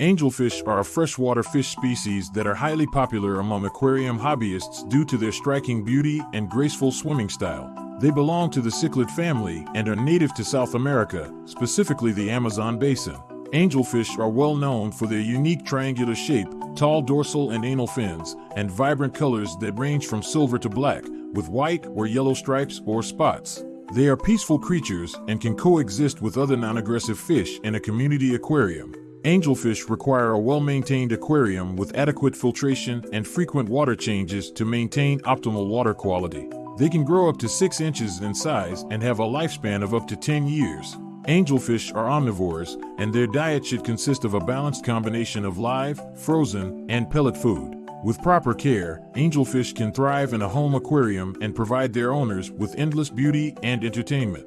Angelfish are a freshwater fish species that are highly popular among aquarium hobbyists due to their striking beauty and graceful swimming style. They belong to the cichlid family and are native to South America, specifically the Amazon basin. Angelfish are well known for their unique triangular shape, tall dorsal and anal fins, and vibrant colors that range from silver to black, with white or yellow stripes or spots. They are peaceful creatures and can coexist with other non-aggressive fish in a community aquarium. Angelfish require a well-maintained aquarium with adequate filtration and frequent water changes to maintain optimal water quality. They can grow up to 6 inches in size and have a lifespan of up to 10 years. Angelfish are omnivores, and their diet should consist of a balanced combination of live, frozen, and pellet food. With proper care, angelfish can thrive in a home aquarium and provide their owners with endless beauty and entertainment.